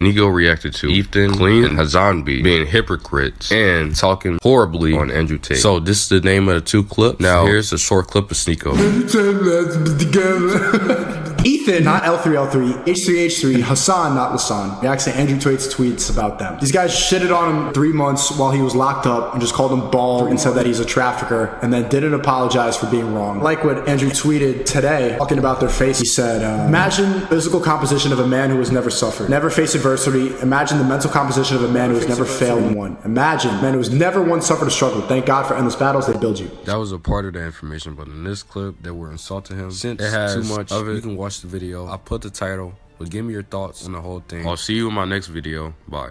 Sneako reacted to Ethan, Klein, and Hasanabi being hypocrites and talking horribly on Andrew Tate. So this is the name of the two clips. Now here's a short clip of Sneako. Ethan, not L3L3, H3H3, Hasan, not Lasan, reacts to Andrew Tate's tweets about them. These guys shitted on him three months while he was locked up and just called him bald and said that he's a trafficker and then didn't apologize for being wrong. Like what Andrew tweeted today, talking about their face, he said, uh, Imagine physical composition of a man who has never suffered, never faced adversity. Imagine the mental composition of a man who has never failed and won. Imagine a man who has never once suffered a struggle. Thank God for endless battles, they build you. That was a part of the information, but in this clip, they were insulting him. Since it has too much of it, you can watch the video. I put the title, but give me your thoughts on the whole thing. I'll see you in my next video. Bye.